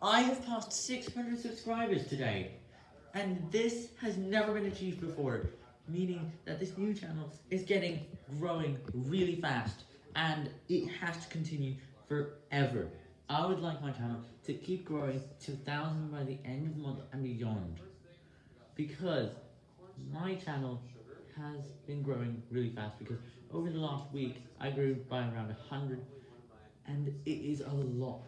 I have passed 600 subscribers today, and this has never been achieved before, meaning that this new channel is getting growing really fast, and it has to continue forever. I would like my channel to keep growing to 1,000 by the end of the month and beyond, because my channel has been growing really fast, because over the last week, I grew by around 100, and it is a lot.